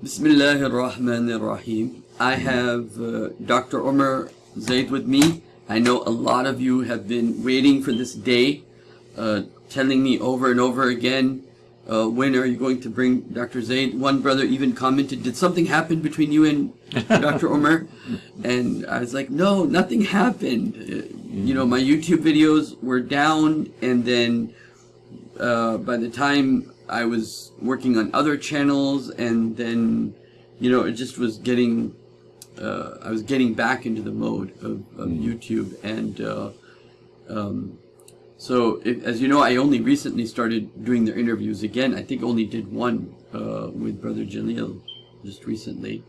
Bismillah ar-Rahman ar-Rahim. I have uh, Dr. Omar Zaid with me. I know a lot of you have been waiting for this day, uh, telling me over and over again, uh, when are you going to bring Dr. Zaid? One brother even commented, did something happen between you and Dr. Omar? And I was like, no, nothing happened. Uh, you know, my YouTube videos were down and then uh, by the time I was working on other channels and then, you know, it just was getting, uh, I was getting back into the mode of, of YouTube and, uh, um, so if, as you know, I only recently started doing their interviews again. I think only did one, uh, with Brother Jalil just recently.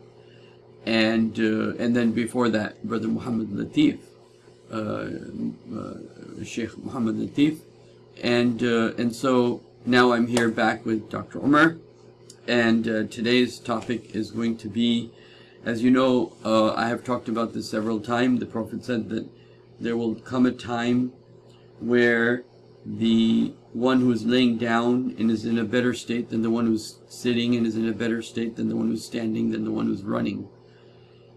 And, uh, and then before that, Brother Muhammad Latif, uh, uh, Sheikh Muhammad Latif. And, uh, and so now I'm here back with Dr. Omar, and uh, today's topic is going to be, as you know, uh, I have talked about this several times. The Prophet said that there will come a time where the one who is laying down and is in a better state than the one who's sitting and is in a better state than the one who's standing than the one who's running.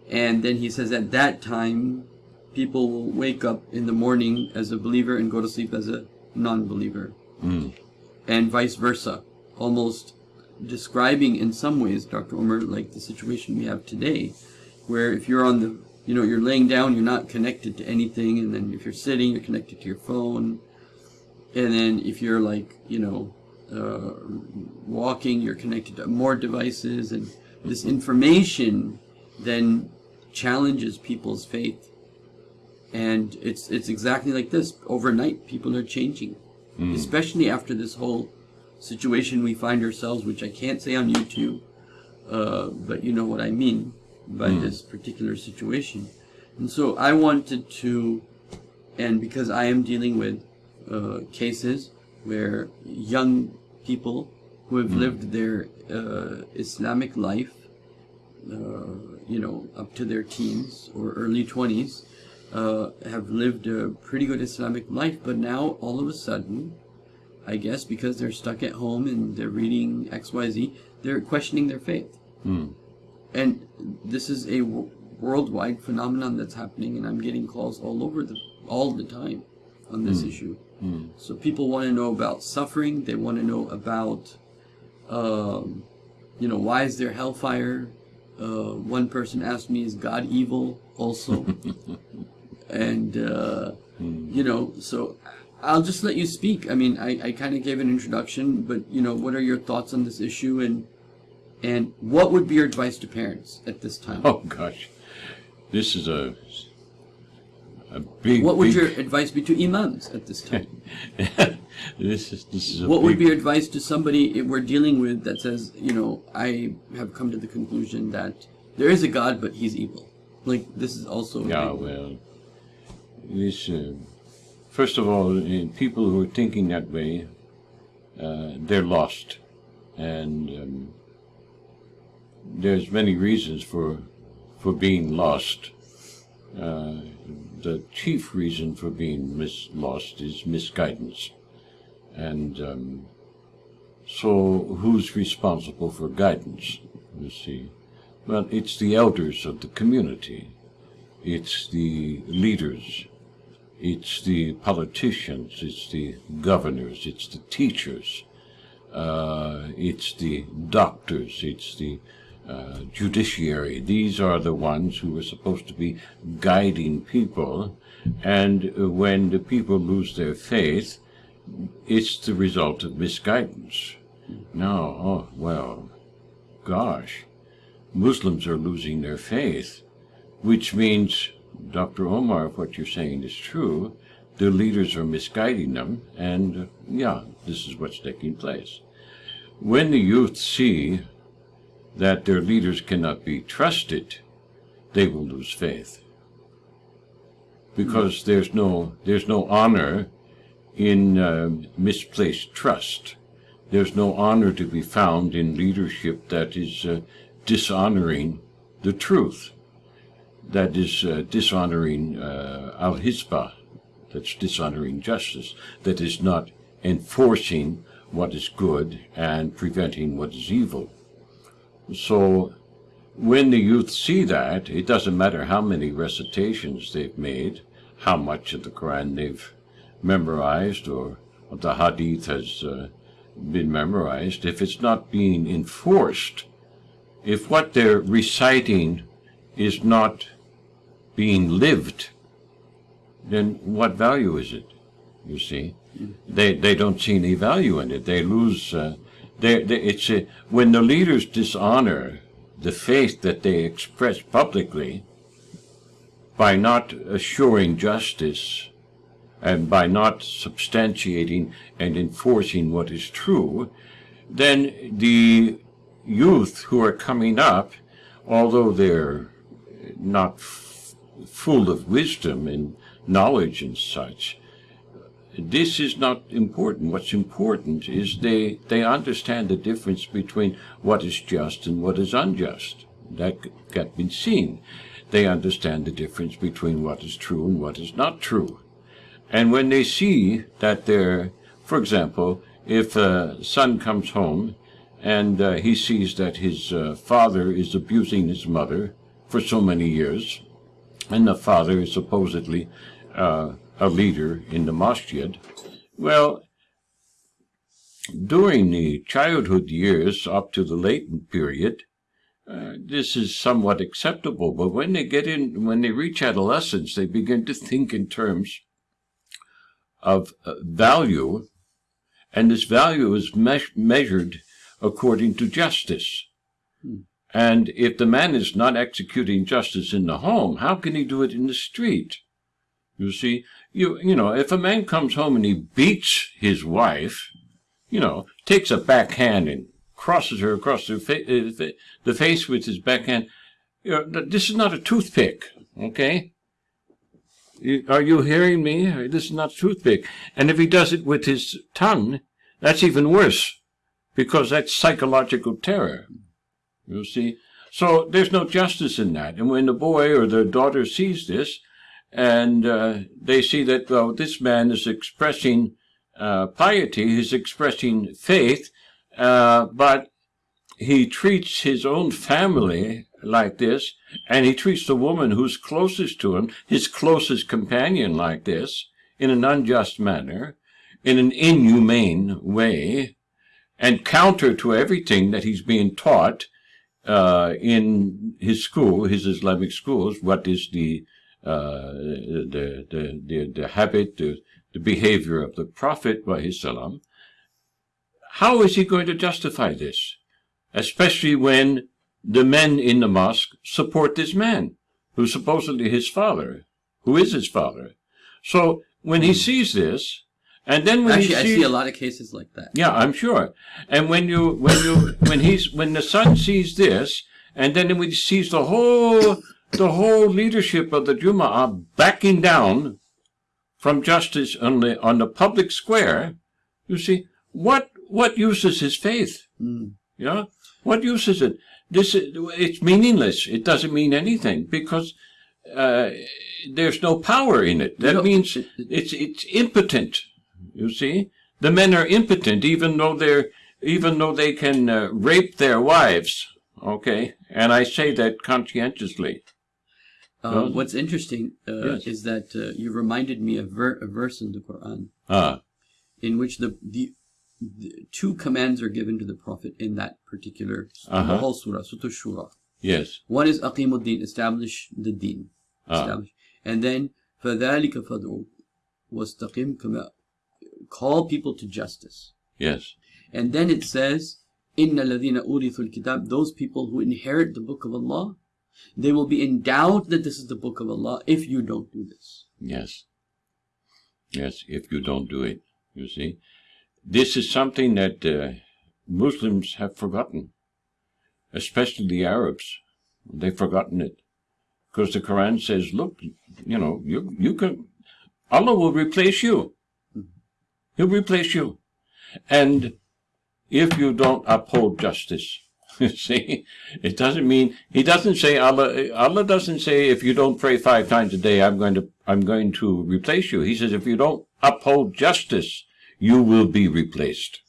And then he says at that time, people will wake up in the morning as a believer and go to sleep as a non-believer. Mm. And vice versa. Almost describing in some ways, Dr. Omar, like the situation we have today, where if you're on the you know, you're laying down, you're not connected to anything, and then if you're sitting, you're connected to your phone, and then if you're like, you know, uh, walking, you're connected to more devices, and this information then challenges people's faith. And it's it's exactly like this. Overnight, people are changing, Mm. especially after this whole situation we find ourselves, which I can't say on YouTube, uh, but you know what I mean by Mm. this particular situation. And so I wanted to, and because I am dealing with uh, cases where young people who have Mm. lived their uh, Islamic life, uh, you know, up to their teens or early 20s, uh, have lived a pretty good Islamic life, but now all of a sudden, I guess because they're stuck at home and they're reading XYZ, they're questioning their faith. Mm. And this is a w- worldwide phenomenon that's happening, and I'm getting calls all over the all the time on this Mm. issue. Mm. So people want to know about suffering. They want to know about, um, you know, why is there hellfire? Uh, one person asked me, "Is God evil?" Also, and uh, Mm. you know, so I'll just let you speak. I mean, I, I kind of gave an introduction, but you know, what are your thoughts on this issue, and and what would be your advice to parents at this time? Oh gosh, this is a a big. what would big, your advice be to imams at this time? this is this is a what big, would be your advice to somebody we're dealing with that says, you know, I have come to the conclusion that there is a God, but he's evil. Like this is also Yeah, well, this. Uh, first of all, people who are thinking that way, uh, they're lost, and um, there's many reasons for for being lost. Uh, the chief reason for being mis- lost is misguidance, and um, so who's responsible for guidance? You see, well, it's the elders of the community. It's the leaders. It's the politicians. It's the governors. It's the teachers. Uh, it's the doctors. It's the uh, judiciary. These are the ones who are supposed to be guiding people. And when the people lose their faith, it's the result of misguidance. Now, oh, well, gosh, Muslims are losing their faith, which means, Dr. Omar, what you're saying is true, the leaders are misguiding them, and yeah, this is what's taking place. When the youth see that their leaders cannot be trusted, they will lose faith. Because there's no there's no honor in uh, misplaced trust. There's no honor to be found in leadership that is uh, dishonoring the truth, that is uh, dishonoring uh, al hisbah, that's dishonoring justice, that is not enforcing what is good and preventing what is evil. So when the youth see that, it doesn't matter how many recitations they've made, how much of the Quran they've memorized or the Hadith has uh, been memorized, if it's not being enforced, if what they're reciting is not being lived, then what value is it? You see, they they don't see any value in it. They lose. Uh, they, they, it's a, when the leaders dishonor the faith that they express publicly by not assuring justice and by not substantiating and enforcing what is true, then the youth who are coming up, although they're not full of wisdom and knowledge and such, this is not important. What's important is they, they understand the difference between what is just and what is unjust. That got been seen. They understand the difference between what is true and what is not true. And when they see that they're, for example, if a son comes home and uh, he sees that his uh, father is abusing his mother for so many years, and the father is supposedly uh, a leader in the masjid. Well, during the childhood years up to the latent period, uh, this is somewhat acceptable. But when they get in, when they reach adolescence, they begin to think in terms of uh, value, and this value is me measured according to justice. And if the man is not executing justice in the home, how can he do it in the street? You see, you you know, if a man comes home and he beats his wife, you know, takes a backhand and crosses her across the, fa uh, the face with his backhand, you know, this is not a toothpick, okay? Are you hearing me? This is not a toothpick. And if he does it with his tongue, that's even worse, because that's psychological terror. You see? So there's no justice in that. And when the boy or the daughter sees this, and uh, they see that well, this man is expressing uh, piety, he's expressing faith, uh, but he treats his own family like this, and he treats the woman who's closest to him, his closest companion, like this, in an unjust manner, in an inhumane way, and counter to everything that he's being taught uh, in his school, his Islamic schools, what is the uh, the, the, the, the habit, the, the behavior of the Prophet, salam, how is he going to justify this? Especially when the men in the mosque support this man, who's supposedly his father, who is his father. So when he sees this, and then when Actually, sees, I see a lot of cases like that. Yeah, I'm sure. And when you when you when he's when the son sees this, and then when he sees the whole the whole leadership of the Jum'ah backing down from justice on the on the public square, you see, what what use is his faith? Mm. Yeah? What use is it? This it's meaningless. It doesn't mean anything because uh, there's no power in it. That you know, means it's it's impotent You see, the men are impotent, even though they're even though they can uh, rape their wives. Okay, and I say that conscientiously. Um, what's interesting uh, yes. is that uh, you reminded me of ver a verse in the Quran ah. in which the, the, the, two commands are given to the Prophet in that particular uh -huh. the whole surah, Surah Shura. Yes. One is Aqimuddin, establish the deen. Ah. Establish. And then فَذَلِكَ فَدْعُوا وَاسْتَقِمْ كَمَا call people to justice. Yes. And then it says, Inna ladina urithul kitab, those people who inherit the book of Allah, they will be in doubt that this is the book of Allah if you don't do this. Yes. Yes, if you don't do it, you see. This is something that uh, Muslims have forgotten, especially the Arabs. They've forgotten it. Because the Quran says, look, you know, you, you can, Allah will replace you. He'll replace you. And if you don't uphold justice, you See, it doesn't mean he doesn't say Allah. Allah doesn't say if you don't pray five times a day, I'm going to I'm going to replace you. He says if you don't uphold justice, you will be replaced.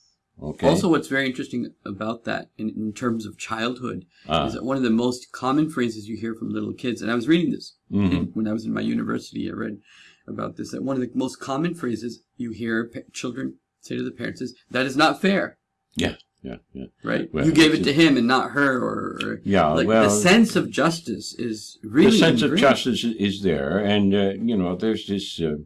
Okay. Also, what's very interesting about that in, in terms of childhood Ah. is that one of the most common phrases you hear from little kids, and I was reading this Mhm. when I was in my university, I read about this, that one of the most common phrases you hear children say to the parents is, that is not fair, yeah, yeah, yeah. right? Well, you gave it to him and not her, or, or Yeah, like well, the sense of justice is really the sense of justice is there, and uh, you know, there's this uh,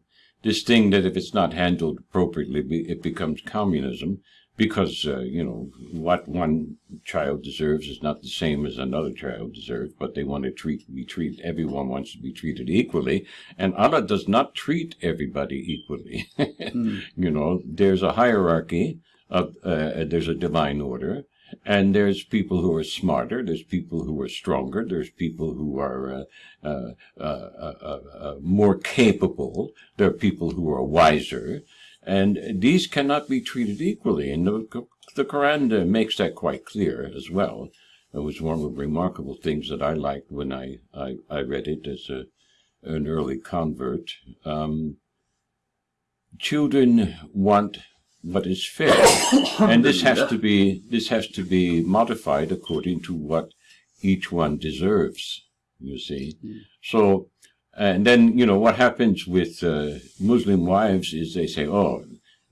this thing that if it's not handled appropriately, it becomes communism, because uh, you know what one child deserves is not the same as another child deserves, but they want to treat be treated. Everyone wants to be treated equally, and Allah does not treat everybody equally. Mm. You know, there's a hierarchy of uh, there's a divine order, and there's people who are smarter, there's people who are stronger, there's people who are uh, uh, uh, uh, more capable, there are people who are wiser, and these cannot be treated equally. And the, the Quran uh, makes that quite clear as well. It was one of the remarkable things that I liked when I, I, I read it as a, an early convert. Um, children want what is fair, and this has to be this has to be modified according to what each one deserves. You see, so and then you know what happens with uh, Muslim wives is they say, "Oh,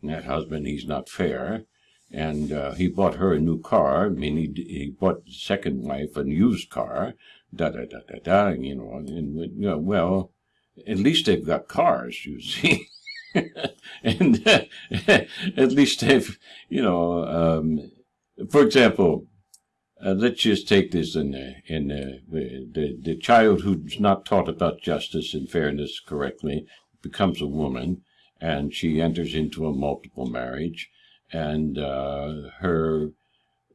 that husband he's not fair." And uh, he bought her a new car. I mean, he, he bought the second wife a used car. Da da da da da. You know, and you know, well, at least they've got cars. You see. and uh, at least they've, you know, um, for example, uh, let's just take this in uh, in the, the the child who's not taught about justice and fairness correctly becomes a woman, and she enters into a multiple marriage, and uh, her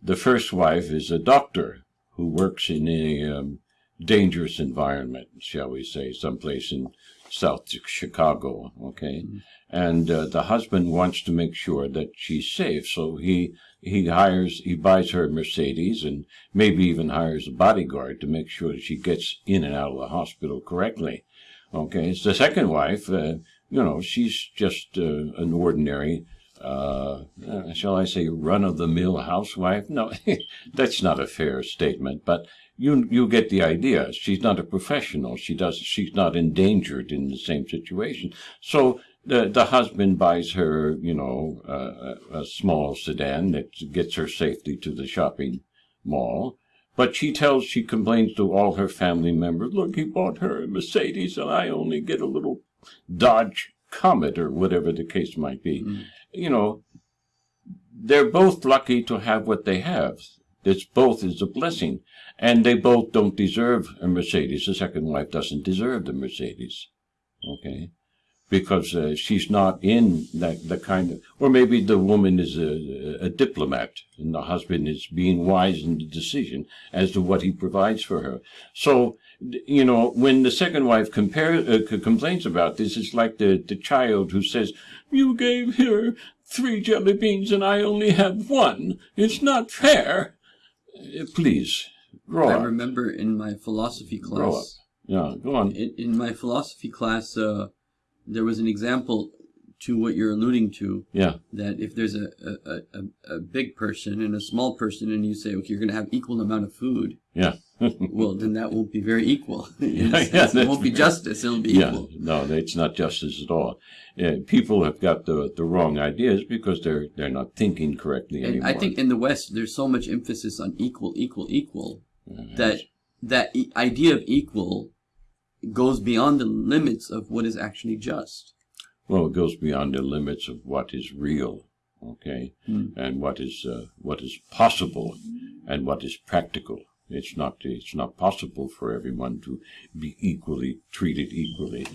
the first wife is a doctor who works in a um, dangerous environment, shall we say, someplace in South Chicago. Okay, and uh, the husband wants to make sure that she's safe, so he he hires he buys her a Mercedes and maybe even hires a bodyguard to make sure she gets in and out of the hospital correctly. Okay, it's the second wife. Uh, you know, she's just uh, an ordinary. Uh, uh, shall I say, run-of-the-mill housewife? No, that's not a fair statement, but you you get the idea. She's not a professional. She does. She's not endangered in the same situation. So the the husband buys her, you know, uh, a, a small sedan that gets her safely to the shopping mall. But she tells, she complains to all her family members, look, he bought her a Mercedes and I only get a little Dodge Comet or whatever the case might be. You know, they're both lucky to have what they have. It's both is a blessing. And they both don't deserve a Mercedes. The second wife doesn't deserve the Mercedes. Okay? Because uh, she's not in that the kind of, or maybe the woman is a, a diplomat and the husband is being wise in the decision as to what he provides for her. So, you know, when the second wife compare, uh, complains about this, it's like the, the child who says, you gave her three jelly beans and I only have one. It's not fair. Uh, Please, grow I up. remember in my philosophy Grow up. class, Yeah, go on. in, in my philosophy class, uh, there was an example to what you're alluding to. Yeah, That if there's a, a, a, a big person and a small person, and you say, okay, you're going to have equal amount of food, yeah. well, then that won't be very equal. Yeah, yeah, it won't be justice. It'll be yeah, equal. no, it's not justice at all. Uh, people have got the the wrong ideas because they're they're not thinking correctly And anymore. I think in the West, there's so much emphasis on equal, equal, equal Uh, that that e- idea of equal goes beyond the limits of what is actually just. well, it goes beyond the limits of what is real, okay, Hmm. and what is uh, what is possible, and what is practical. It's not it's not possible for everyone to be equally treated equally.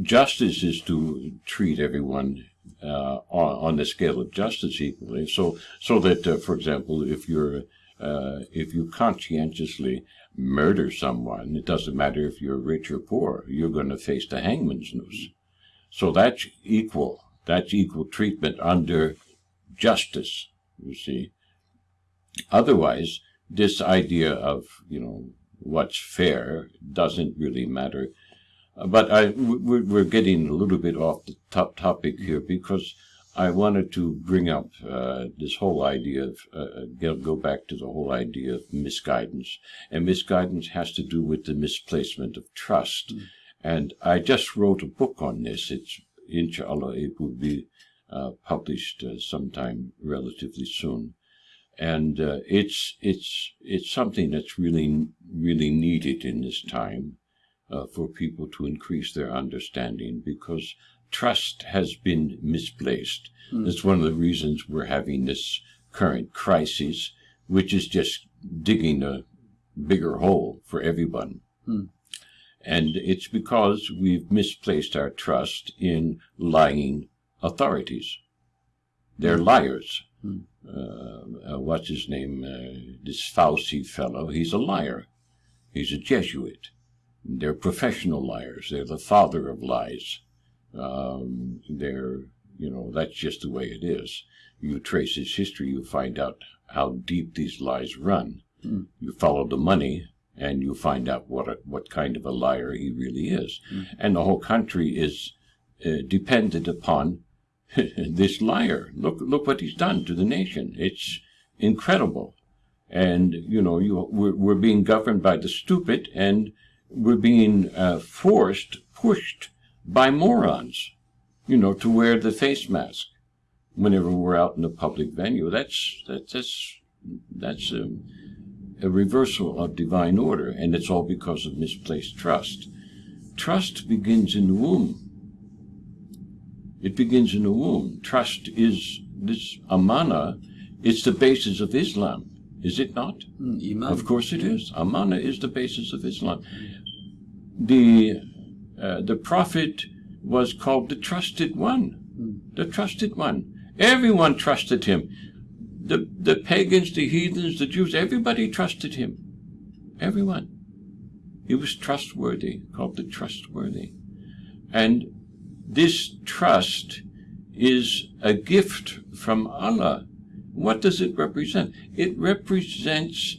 Justice is to treat everyone uh, on, on the scale of justice equally. So so that, uh, for example, if you're uh, if you conscientiously murder someone, it doesn't matter if you're rich or poor. You're going to face the hangman's noose. So that's equal. That's equal treatment under justice. You see. Otherwise, this idea of you know what's fair doesn't really matter. But I, we're getting a little bit off the top topic here because I wanted to bring up uh, this whole idea of uh, go, go back to the whole idea of misguidance, and misguidance has to do with the misplacement of trust. Mm. And I just wrote a book on this. It's inshallah it will be uh, published uh, sometime relatively soon, and uh, it's it's it's something that's really really needed in this time uh, for people to increase their understanding because trust has been misplaced. Mm. That's one of the reasons we're having this current crisis, which is just digging a bigger hole for everyone. Mm. And it's because we've misplaced our trust in lying authorities. They're liars. Mm. Uh, uh, what's his name? Uh, this Fauci fellow, he's a liar. He's a Jesuit. They're professional liars. They're the father of lies. Um, they're, you know, that's just the way it is. You trace his history, you find out how deep these lies run. Mm. You follow the money, and you find out what a, what kind of a liar he really is. Mm. And the whole country is uh, dependent upon this liar. Look, look what he's done to the nation. It's incredible. And you know, you we're, we're being governed by the stupid, and we're being uh, forced, pushed by morons, you know, to wear the face mask whenever we're out in a public venue. That's that's that's that's a, a reversal of divine order, and it's all because of misplaced trust. Trust begins in the womb. It begins in the womb. Trust is this amana. It's the basis of Islam, is it not? Mm, Of course it is. Amana is the basis of Islam. The uh, the prophet was called the trusted one. The trusted one. Everyone trusted him. The the pagans, the heathens, the Jews, everybody trusted him. Everyone. He was trustworthy, called the trustworthy. And this trust is a gift from Allah. What does it represent? It represents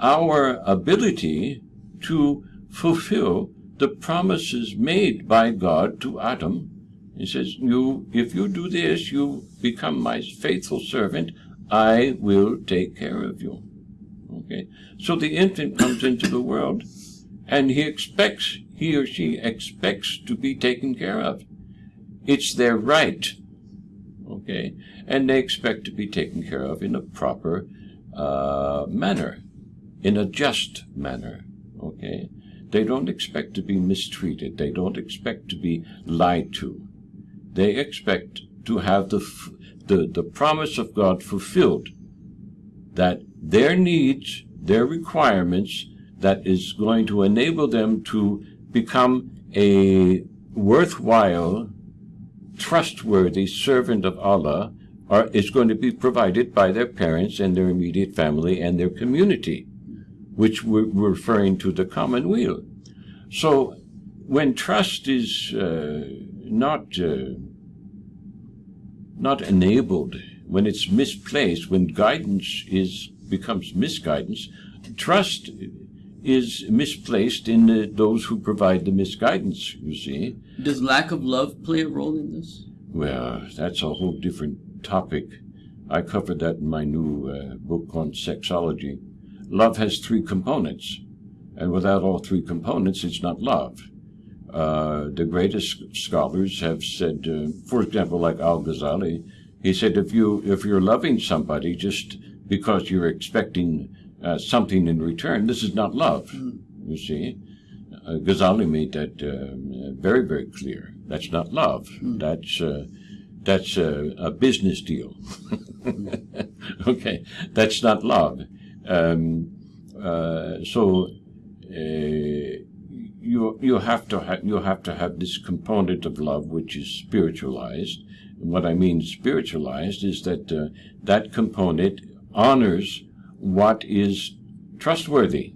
our ability to fulfill the promises made by God to Adam. He says, "You, if you do this, you become my faithful servant. I will take care of you." Okay. So the infant comes into the world, and he expects, he or she expects to be taken care of. It's their right. Okay. And they expect to be taken care of in a proper uh, manner, in a just manner. Okay. They don't expect to be mistreated. They don't expect to be lied to. They expect to have the, the, the promise of God fulfilled, that their needs, their requirements, that is going to enable them to become a worthwhile, trustworthy servant of Allah, are, is going to be provided by their parents and their immediate family and their community which we're referring to the commonweal. So when trust is uh, not uh, not enabled, when it's misplaced, when guidance is becomes misguidance, trust is misplaced in the, those who provide the misguidance. You see. Does lack of love play a role in this? Well, that's a whole different topic. I covered that in my new uh, book on sexology. Love has three components, and without all three components, it's not love. Uh, the greatest scholars have said, uh, for example, like Al Ghazali, he said, if you if you're loving somebody just because you're expecting uh, something in return, this is not love. You see, uh, Ghazali made that uh, very very clear. That's not love. That's uh, that's a, a business deal. okay, that's not love. Um, uh, so uh, you you have to ha- you have to have this component of love which is spiritualized. And what I mean spiritualized is that uh, that component honors what is trustworthy,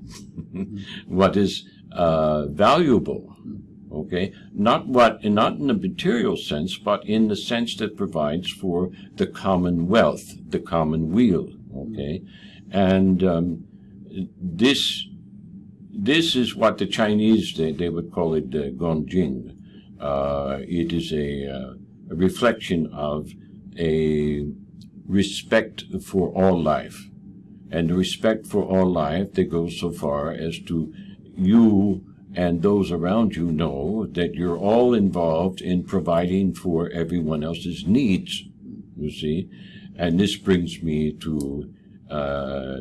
what is uh, valuable. Okay, not what, not in the material sense, but in the sense that provides for the commonwealth, the commonweal. Okay, and um, this this is what the Chinese they, they would call it uh, Gongjing. Uh, it is a, uh, a reflection of a respect for all life. And the respect for all life that goes so far as to you and those around you know that you're all involved in providing for everyone else's needs, you see. And this brings me to uh,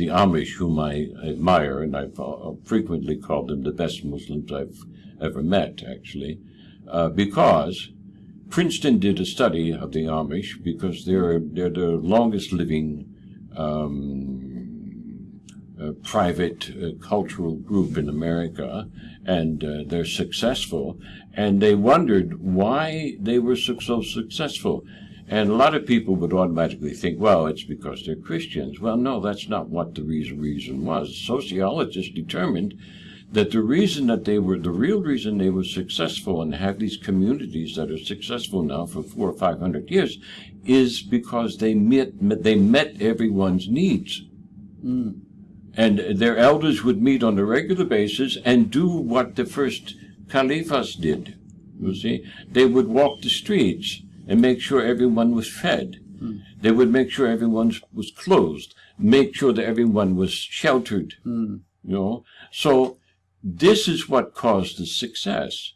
the Amish, whom I admire, and I've uh, frequently called them the best Muslims I've ever met, actually, uh, because Princeton did a study of the Amish because they're they're the longest living um, uh, private uh, cultural group in America, and they're successful. And they wondered why they were so, so successful. And a lot of people would automatically think, well, it's because they're Christians. Well, no, that's not what the reason, reason was. Sociologists determined that the reason that they were, the real reason they were successful and have these communities that are successful now for four or five hundred years is because they met, they met everyone's needs. Mm. And their elders would meet on a regular basis and do what the first caliphs did. You see, they would walk the streets and make sure everyone was fed. Mm. They would make sure everyone was clothed, make sure that everyone was sheltered. Mm. You know, so this is what caused the success.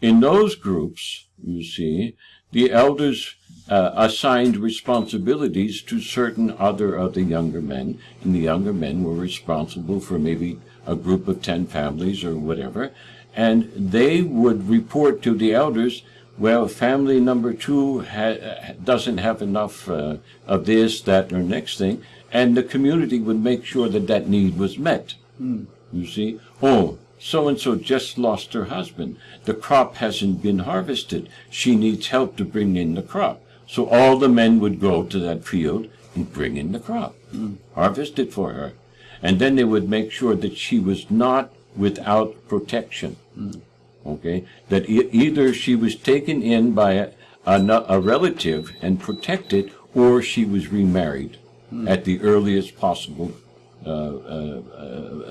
In those groups, you see, the elders uh, assigned responsibilities to certain other of the younger men, and the younger men were responsible for maybe a group of 10 families or whatever, and they would report to the elders, well, family number two ha- doesn't have enough uh, of this, that, or next thing, and the community would make sure that that need was met. Mm. You see? Oh, so and so just lost her husband. The crop hasn't been harvested. She needs help to bring in the crop. So all the men would go to that field and bring in the crop, mm. harvest it for her. And then they would make sure that she was not without protection. Mm. Okay? That e- either she was taken in by a, a, a, relative and protected, or she was remarried mm. at the earliest possible uh, uh,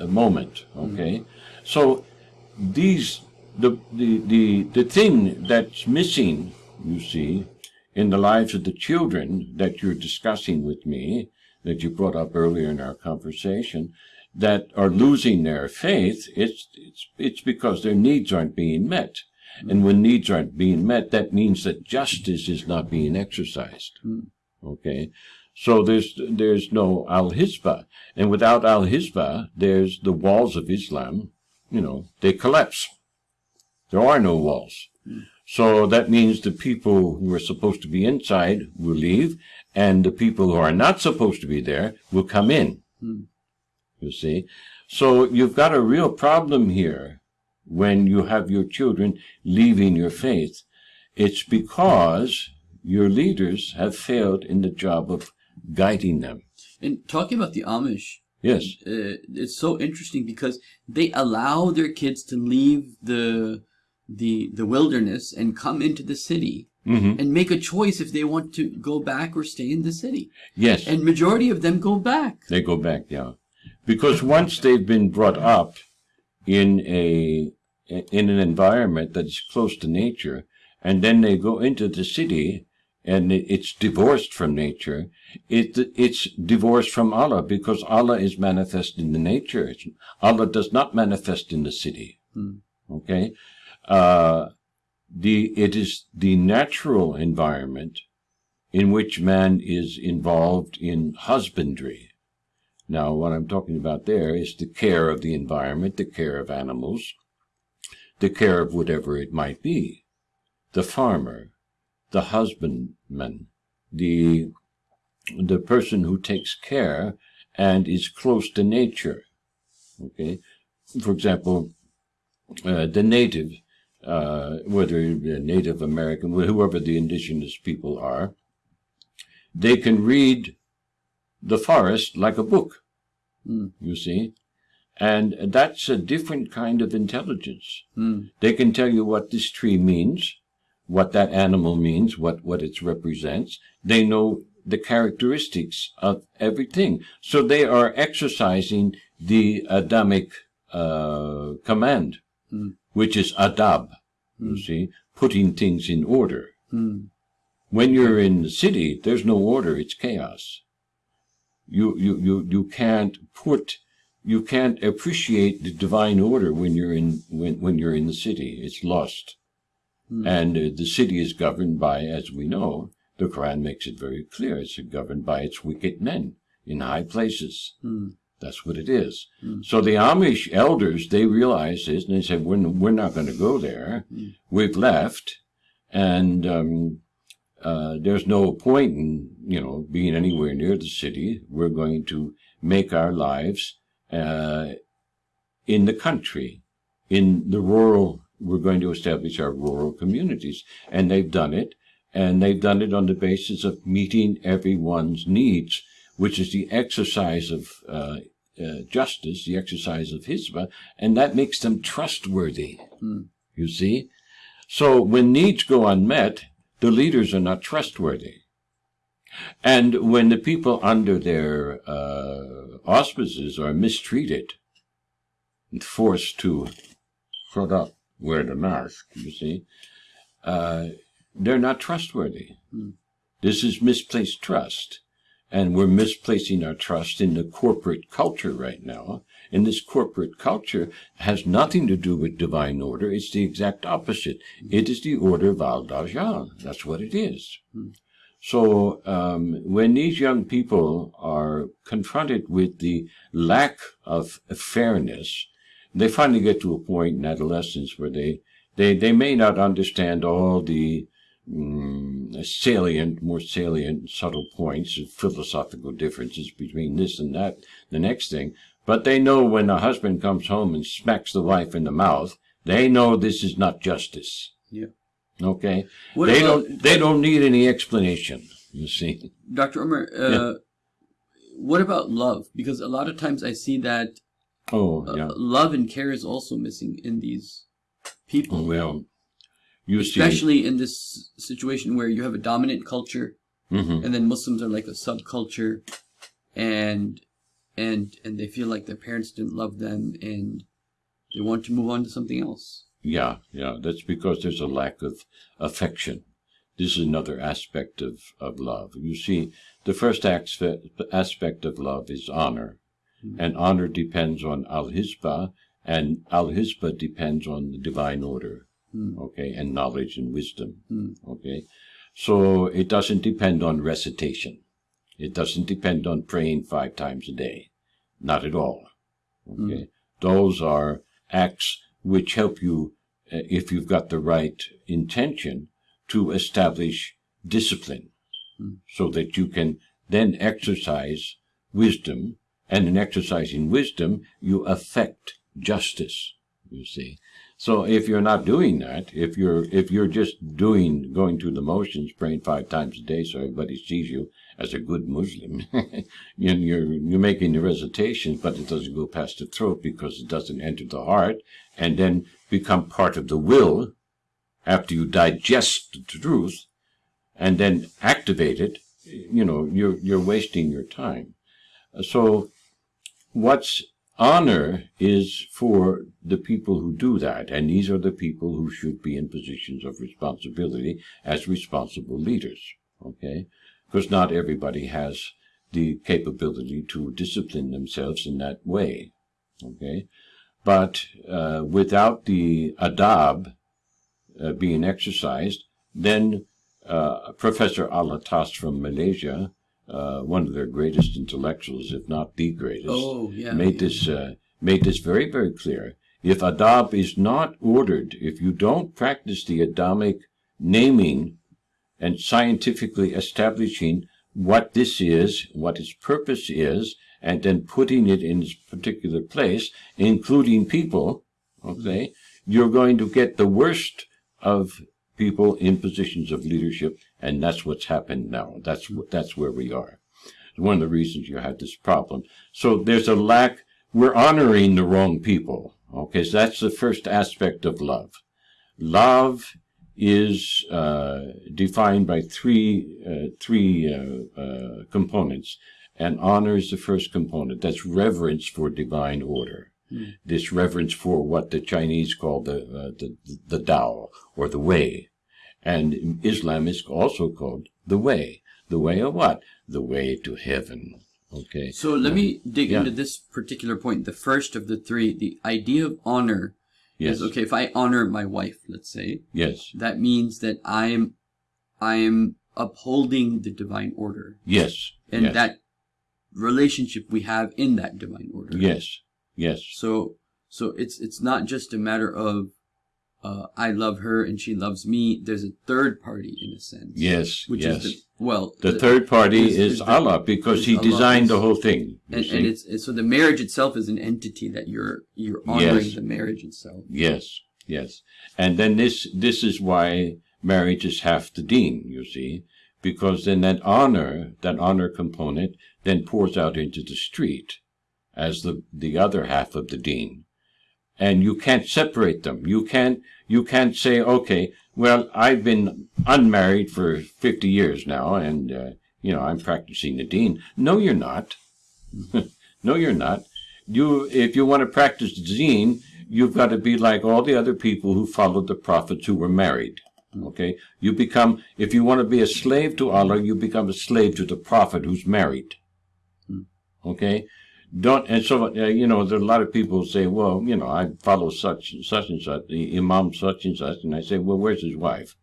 uh, moment. Okay? So these the, the the the thing that's missing, you see, in the lives of the children that you're discussing with me, that you brought up earlier in our conversation, that are losing their faith, it's it's it's because their needs aren't being met. And when needs aren't being met, that means that justice is not being exercised. Mm. Okay? So there's there's no al hisbah, and without al hisbah, there's the walls of Islam you know, they collapse. There are no walls. Mm. So that means the people who are supposed to be inside will leave, and the people who are not supposed to be there will come in. Mm. You see? So you've got a real problem here when you have your children leaving your faith. It's because your leaders have failed in the job of guiding them. And talking about the Amish, Yes. Uh, it's so interesting because they allow their kids to leave the the the wilderness and come into the city mm-hmm. and make a choice if they want to go back or stay in the city. Yes. And majority of them go back. They go back, yeah. Because once they've been brought up in a in an environment that's close to nature, and then they go into the city and it's divorced from nature. It, it's divorced from Allah because Allah is manifest in the nature. It's, Allah does not manifest in the city. Hmm. Okay? Uh, the, it is the natural environment in which man is involved in husbandry. Now, what I'm talking about there is the care of the environment, the care of animals, the care of whatever it might be. The farmer, the husbandman, the the person who takes care and is close to nature. Okay, for example, uh, the native, uh, whether Native American, whoever the indigenous people are, they can read the forest like a book. Mm. You see, and that's a different kind of intelligence. Mm. They can tell you what this tree means what that animal means, what, what it represents. They know the characteristics of everything. So they are exercising the Adamic uh, command, mm. which is adab, you see, putting things in order. Mm. When you're in the city, there's no order; it's chaos. You you you you can't put you can't appreciate the divine order when you're in when when you're in the city. It's lost, and uh, the city is governed by, as we know, the Quran makes it very clear. It's governed by its wicked men in high places. That's what it is. So the Amish elders, they realized this and they said, we're, we're not going to go there. We've left and um, uh, there's no point in, you know, being anywhere near the city. We're going to make our lives uh, in the country, in the rural, we're going to establish our rural communities. And they've done it. And they've done it on the basis of meeting everyone's needs, which is the exercise of uh, uh, justice, the exercise of hisbah, and that makes them trustworthy. You see? So when needs go unmet, the leaders are not trustworthy. And when the people under their uh, auspices are mistreated and forced to shut up, wear the mask, you see, uh, they're not trustworthy. This is misplaced trust. And we're misplacing our trust in the corporate culture right now. And this corporate culture has nothing to do with divine order. It's the exact opposite. It is the order of Al Dajjal. That's what it is. So um, when these young people are confronted with the lack of fairness, they finally get to a point in adolescence where they they, they may not understand all the mm, salient, more salient, subtle points of philosophical differences between this and that, the next thing. But they know when a husband comes home and smacks the wife in the mouth, they know this is not justice. Yeah. Okay, What they about- don't. They don't need any explanation. You see. Dr. Omar, uh, Yeah. what about love? Because a lot of times I see that Oh uh, yeah. love and care is also missing in these people. Well, you see. Especially in this situation where you have a dominant culture Mhm. and then Muslims are like a subculture and and and they feel like their parents didn't love them and they want to move on to something else. Yeah, yeah. That's because there's a lack of affection. This is another aspect of, of love. You see, the first aspect, aspect of love is honor. Mm-hmm. And honor depends on al hisbah, and al hisbah depends on the divine order. Mm. Okay, and knowledge and wisdom. Mm. Okay, so it doesn't depend on recitation. It doesn't depend on praying five times a day. Not at all. Okay, those are acts which help you, uh, if you've got the right intention, to establish discipline, so that you can then exercise wisdom, and in exercising wisdom, you affect justice. You see. So if you're not doing that, if you're if you're just doing going through the motions, praying five times a day so everybody sees you as a good Muslim, you're you're making the recitation, but it doesn't go past the throat because it doesn't enter the heart, and then become part of the will after you digest the truth, and then activate it. You know, you're you're wasting your time. So, what's honor is for the people who do that, and these are the people who should be in positions of responsibility as responsible leaders. Okay, because not everybody has the capability to discipline themselves in that way. Okay, but uh, without the adab uh, being exercised, then uh, Professor Alatas from Malaysia, uh, one of their greatest intellectuals, if not the greatest, Oh, yeah. made this uh, made this very very clear. If adab is not ordered, if you don't practice the adamic naming and scientifically establishing what this is, what its purpose is, and then putting it in its particular place, including people, okay, you're going to get the worst of people in positions of leadership, and that's what's happened now. That's that's where we are. It's one of the reasons you have this problem. So there's a lack. We're honoring the wrong people. Okay, so that's the first aspect of love. Love is uh, defined by three uh, three uh, uh, components, and honor is the first component. That's reverence for divine order. This reverence for what the Chinese call the uh, the the Tao or the way, And Islam is also called the way. The way of what? The way to heaven. Okay. So let me dig Yeah. into this particular point. The first of the three, the idea of honor Yes. okay. If I honor my wife, let's say, Yes. that means that I'm, I'm upholding the divine order, Yes. and yes. that relationship we have in that divine order. Yes. Yes. So, so it's it's not just a matter of, uh, I love her and she loves me. There's a third party in a sense. Yes. Which yes. is the well, The third party is- is, is the- Allah because is He Allah designed is- the whole thing. and, and it's, it's so the marriage itself is an entity that you're you're honoring Yes. the marriage itself. yes, yes. And then this this is why marriage is half the deen, you see, because then that honor, that honor component, then pours out into the street as the the other half of the deen. And you can't separate them. You can't you can't say, okay, well, I've been unmarried for fifty years now, and uh, you know I'm practicing the deen. No, you're not. no, you're not. You, if you want to practice the deen, you've got to be like all the other people who followed the prophets who were married. Okay, you become if you want to be a slave to Allah, you become a slave to the prophet who's married. Okay, don't and so uh, you know there are a lot of people who say, well, you know, I follow such such and such, the imam such and such, and I say, well, where's his wife?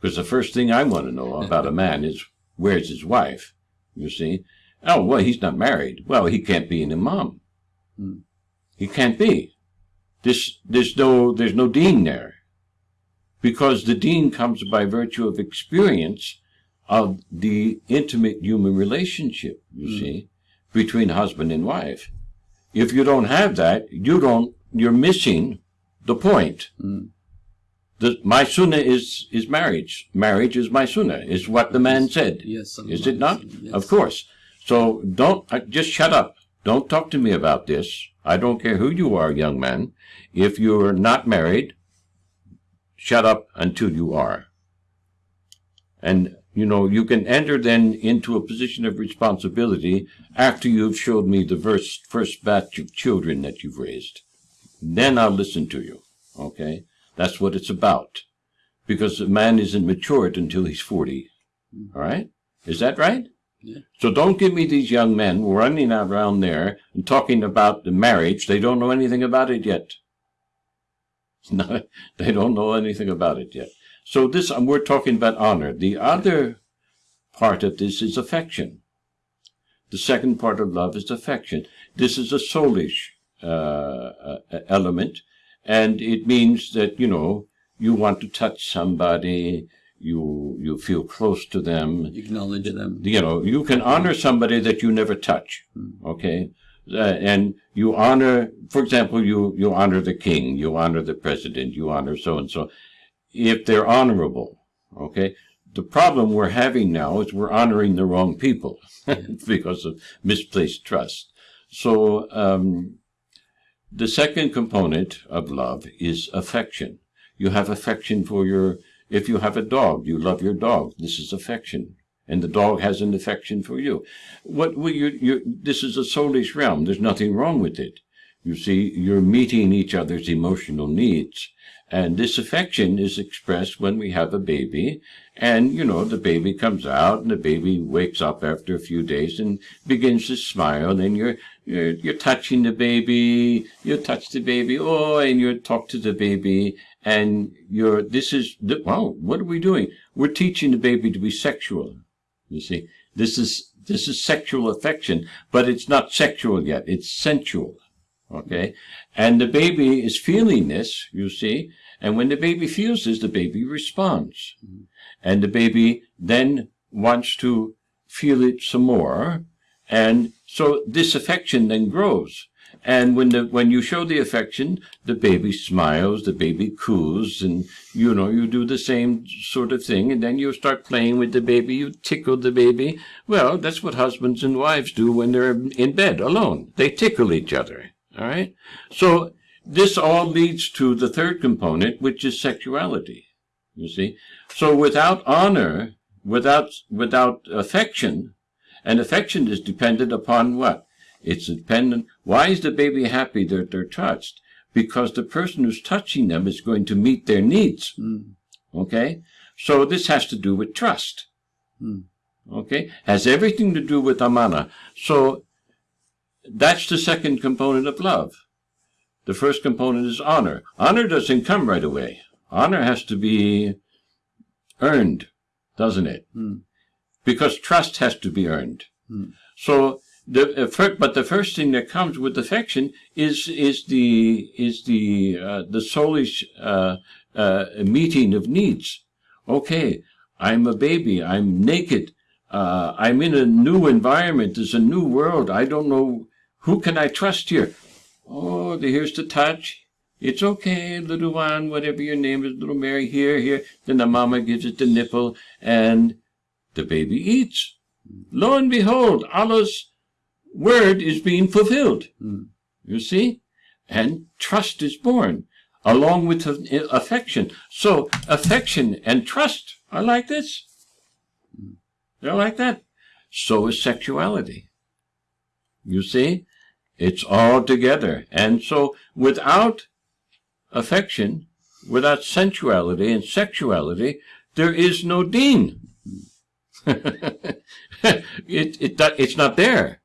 Because the first thing I want to know about a man is where's his wife. You see? Oh, well, he's not married. Well, he can't be an imam. He can't be. This, there's no, there's no deen there, because the deen comes by virtue of experience of the intimate human relationship. You see, between husband and wife. If you don't have that, you don't. You're missing the point. The, my sunnah is is marriage. Marriage is my sunnah. Is what the man said. Yes, Is it not? Yes. Of course. So don't uh, just shut up. Don't talk to me about this. I don't care who you are, young man. If you're not married, shut up until you are. And you know you can enter then into a position of responsibility after you've showed me the first first batch of children that you've raised. Then I'll listen to you. Okay, that's what it's about. Because a man isn't matured until he's forty. Mm-hmm. All right, is that right? So don't give me these young men running around there and talking about the marriage. They don't know anything about it yet. No, they don't know anything about it yet. So this, um, we're talking about honor. The other part of this is affection. The second part of love is affection. This is a soulish uh, uh, element, and it means that you know you want to touch somebody, you you feel close to them, Acknowledge them. you know, you can honor somebody that you never touch. Okay. Uh, and you honor, for example, you, you honor the king, you honor the president, you honor so and so. If they're honorable, okay. The problem we're having now is we're honoring the wrong people because of misplaced trust. So, um, the second component of love is affection. You have affection for your, if you have a dog, you love your dog. This is affection. And the dog has an affection for you. What, what you you this is a soulish realm. There's nothing wrong with it. You see, you're meeting each other's emotional needs. And this affection is expressed when we have a baby. And, you know, the baby comes out and the baby wakes up after a few days and begins to smile. And you're, you're, you're touching the baby. You touch the baby. Oh, and you talk to the baby. And you're, this is, well, what are we doing? We're teaching the baby to be sexual. You see, this is, this is sexual affection, but it's not sexual yet. It's sensual. Okay. And the baby is feeling this, you see. And when the baby feels this, the baby responds. Mm-hmm. And the baby then wants to feel it some more. And so this affection then grows. And when the, when you show the affection, the baby smiles, the baby coos, and you know, you do the same sort of thing, and then you start playing with the baby, you tickle the baby. Well, that's what husbands and wives do when they're in bed alone. They tickle each other. All right? So this all leads to the third component, which is sexuality. You see? So without honor, without without affection, and affection is dependent upon what? It's dependent. Why is the baby happy that they're touched? Because the person who's touching them is going to meet their needs. Okay? So this has to do with trust. Hmm. Okay? Has everything to do with amana. So that's the second component of love. The first component is honor. Honor doesn't come right away. Honor has to be earned, doesn't it? Hmm. Because trust has to be earned. Hmm. So the uh, but the first thing that comes with affection is is the is the uh, the soulish uh, uh, meeting of needs. Okay, I'm a baby. I'm naked. Uh, I'm in a new environment. There's a new world. I don't know who can I trust here. Oh, here's the touch. It's okay, little one, whatever your name is, little Mary, here, here. Then the mama gives it the nipple, and the baby eats. Lo and behold, Allah's word is being fulfilled. Hmm. You see? And trust is born, along with affection. So, affection and trust are like this. They're like that. So is sexuality. You see? It's all together. And so, without affection, without sensuality and sexuality, there is no deen. it, it, it's not there.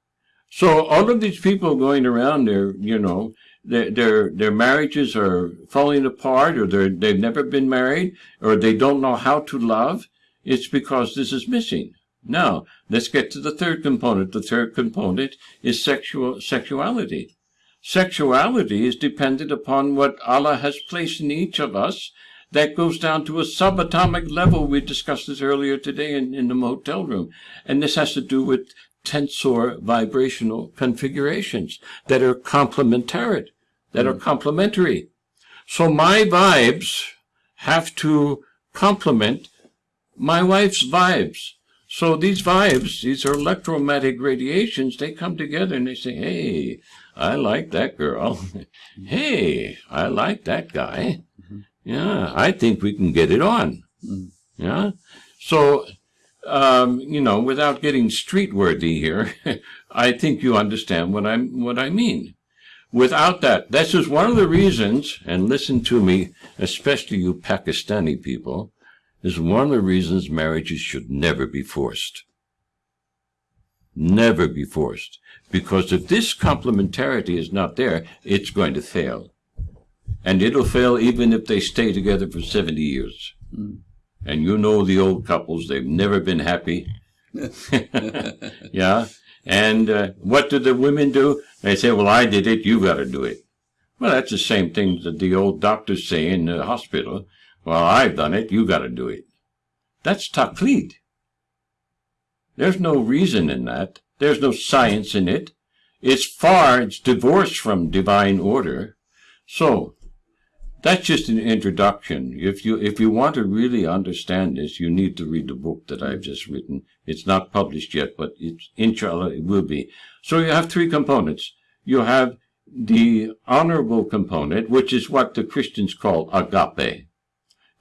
So all of these people going around there, you know, their, their, their marriages are falling apart or they're, they've never been married or they don't know how to love. It's because this is missing. Now, let's get to the third component. The third component is sexual, sexuality. Sexuality is dependent upon what Allah has placed in each of us. That goes down to a subatomic level. We discussed this earlier today in, in the motel room. And this has to do with tensor vibrational configurations that are complementary, that are hmm. complementary. So my vibes have to complement my wife's vibes. So these vibes, these are electromagnetic radiations, they come together and they say, hey, I like that girl. hey, I like that guy. Yeah, I think we can get it on. Yeah. So, um, you know, without getting street worthy here, I think you understand what I'm what I mean. Without that, this is one of the reasons, and listen to me, especially you Pakistani people, is one of the reasons marriages should never be forced. Never be forced. Because if this complementarity is not there, it's going to fail. And it'll fail even if they stay together for 70 years. And you know the old couples, they've never been happy. yeah. And uh, what do the women do? They say, well, I did it, you got to do it. Well, that's the same thing that the old doctors say in the hospital. Well, I've done it, you got to do it. That's taqlid. There's no reason in that. There's no science in it. It's far, it's divorced from divine order. So, that's just an introduction. If you, if you want to really understand this, you need to read the book that I've just written. It's not published yet, but it's, inshallah, it will be. So you have three components. You have the honorable component, which is what the Christians call agape.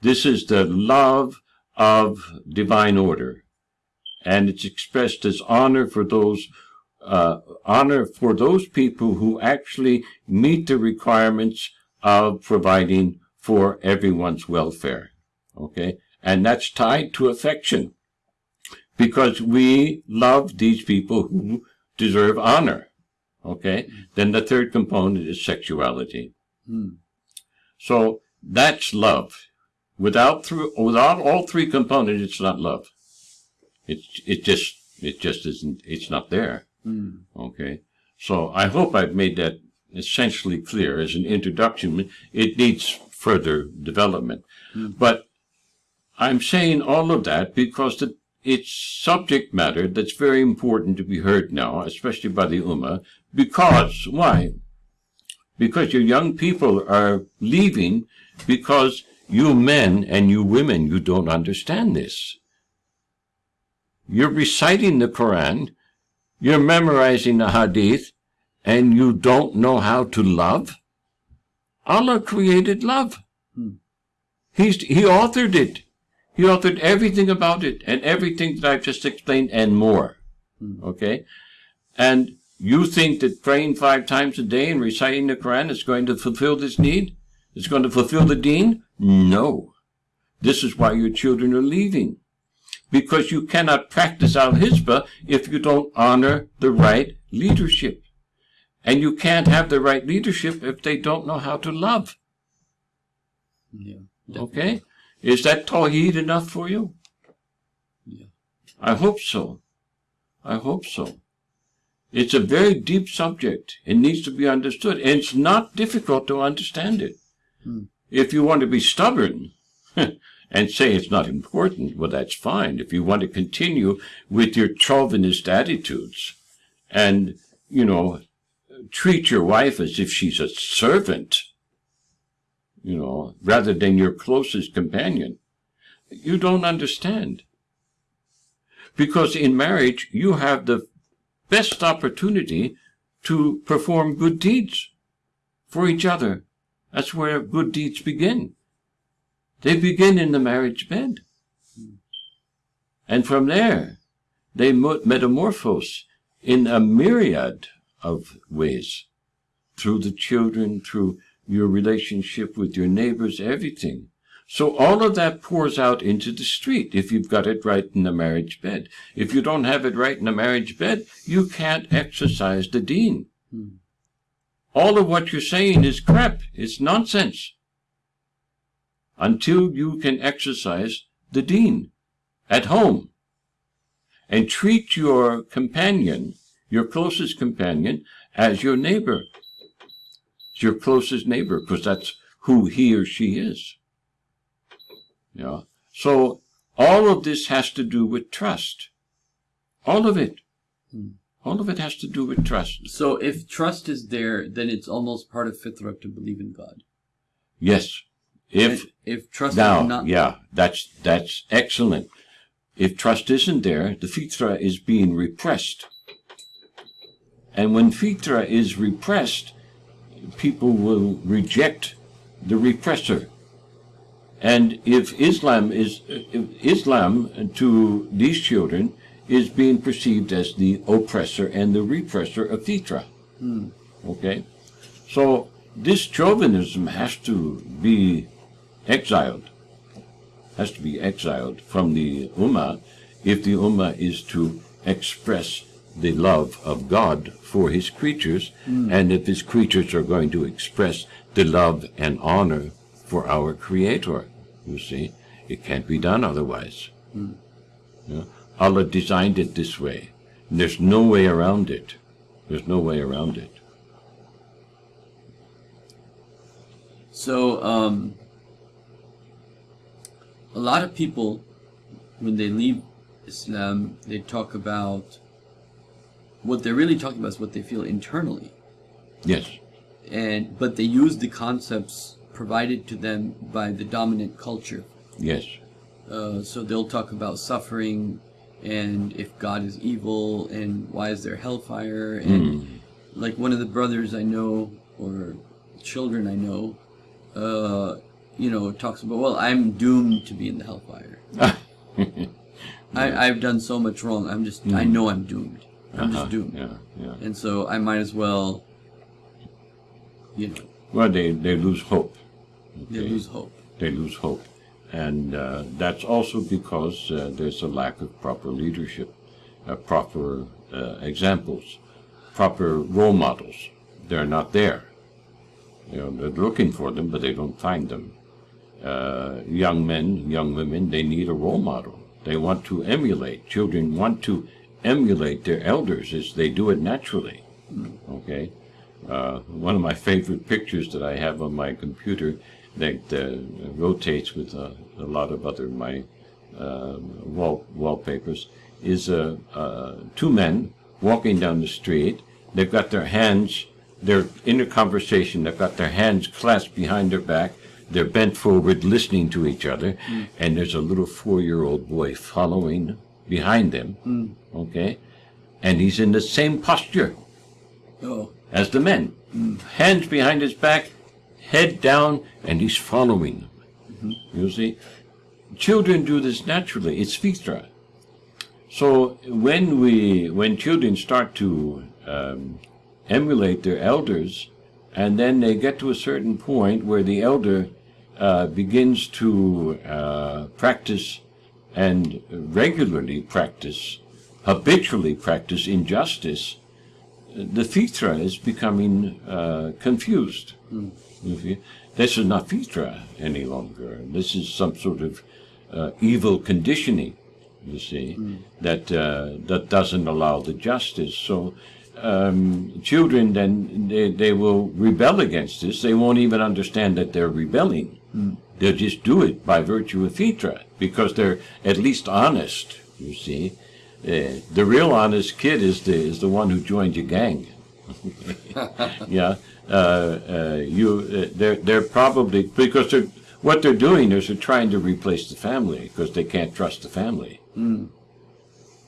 This is the love of divine order. And it's expressed as honor for those, uh, honor for those people who actually meet the requirements of providing for everyone's welfare. Okay? And that's tied to affection. Because we love these people who deserve honor. Okay? Then the third component is sexuality. So that's love. Without through without all three components, it's not love. It's it just it just isn't. It's not there. Hmm. Okay. So I hope I've made that essentially clear as an introduction. It needs further development, hmm. but I'm saying all of that because the, it's subject matter that's very important to be heard now, especially by the Ummah. Because why? Because your young people are leaving because you men and you women, you don't understand this. You're reciting the Quran, you're memorizing the Hadith, and you don't know how to love? Allah created love. Hmm. He's, he authored it. He authored everything about it and everything that I've just explained and more. Hmm. Okay? And you think that praying five times a day and reciting the Quran is going to fulfill this need? It's going to fulfill the deen? No. This is why your children are leaving. Because you cannot practice al hisbah if you don't honor the right leadership. And you can't have the right leadership if they don't know how to love. Yeah. Okay? Is that Tawheed enough for you? Yeah. I hope so. I hope so. It's a very deep subject. It needs to be understood. And it's not difficult to understand it. Hmm. If you want to be stubborn and say it's not important, well, that's fine. If you want to continue with your chauvinist attitudes and, you know, treat your wife as if she's a servant, you know, rather than your closest companion, you don't understand. Because in marriage, you have the best opportunity to perform good deeds for each other. That's where good deeds begin. They begin in the marriage bed. And from there, they metamorphose in a myriad of ways. Through the children, through your relationship with your neighbors, everything. So all of that pours out into the street if you've got it right in the marriage bed. If you don't have it right in the marriage bed, you can't exercise the deen. Hmm. All of what you're saying is crap. It's nonsense. Until you can exercise the deen at home and treat your companion, your closest companion, as your neighbor. Your closest neighbor because that's who he or she is. Yeah. So all of this has to do with trust. All of it. Hmm. All of it has to do with trust. So if trust is there, then it's almost part of Fitra to believe in God. Yes. If And if trust now, is not yeah, that's that's excellent. If trust isn't there, the fitra is being repressed. And when fitra is repressed, people will reject the repressor. And if Islam is if Islam to these children is being perceived as the oppressor and the repressor of fitra. Hmm. Okay? So this chauvinism has to be exiled. Has to be exiled from the Ummah if the Ummah is to express the love of God for his creatures, hmm. and if his creatures are going to express the love and honor for our Creator. You see, it can't be done otherwise. Hmm. Yeah? Allah designed it this way. And there's no way around it. There's no way around it. So, um, a lot of people, when they leave Islam, they talk about what they're really talking about is what they feel internally, Yes. and but they use the concepts provided to them by the dominant culture. Yes. Uh, so they'll talk about suffering, and if God is evil, and why is there hellfire, and like one of the brothers I know or children I know, uh, you know, talks about, well, I'm doomed to be in the hellfire. I, I've done so much wrong. I'm just, I know I'm doomed. I'm Uh-huh. just doomed. Yeah. Yeah. And so I might as well, you know, Well, they, they lose hope. they lose hope. They lose hope. And uh, that's also because uh, there's a lack of proper leadership, uh, proper uh, examples, proper role models. They're not there. You know, they're looking for them, but they don't find them. Uh, young men, young women, they need a role model. They want to emulate. Children want to emulate their elders as they do it naturally. Okay? Uh, one of my favorite pictures that I have on my computer that uh, rotates with a, a lot of other my uh, wall wallpapers is uh, uh, two men walking down the street. They've got their hands, they're in a conversation. They've got their hands clasped behind their back. They're bent forward, listening to each other, and there's a little four-year-old boy following behind them. Okay, and he's in the same posture Oh, as the men. Hands behind his back, head down, and he's following them. You see? Children do this naturally. It's fitra. So when we, when children start to um, emulate their elders, and then they get to a certain point where the elder uh, begins to uh, practice and regularly practice, habitually practice injustice, the Fitra is becoming uh, confused. You see? This is not Fitra any longer. This is some sort of uh, evil conditioning, you see, that uh, that doesn't allow the justice. So um, children then they, they will rebel against this. They won't even understand that they're rebelling. They'll just do it by virtue of Fitra because they're at least honest. You see, uh, the real honest kid is the is the one who joined your gang. yeah, you uh, they're they're probably because they're what they're doing is they're trying to replace the family because they can't trust the family.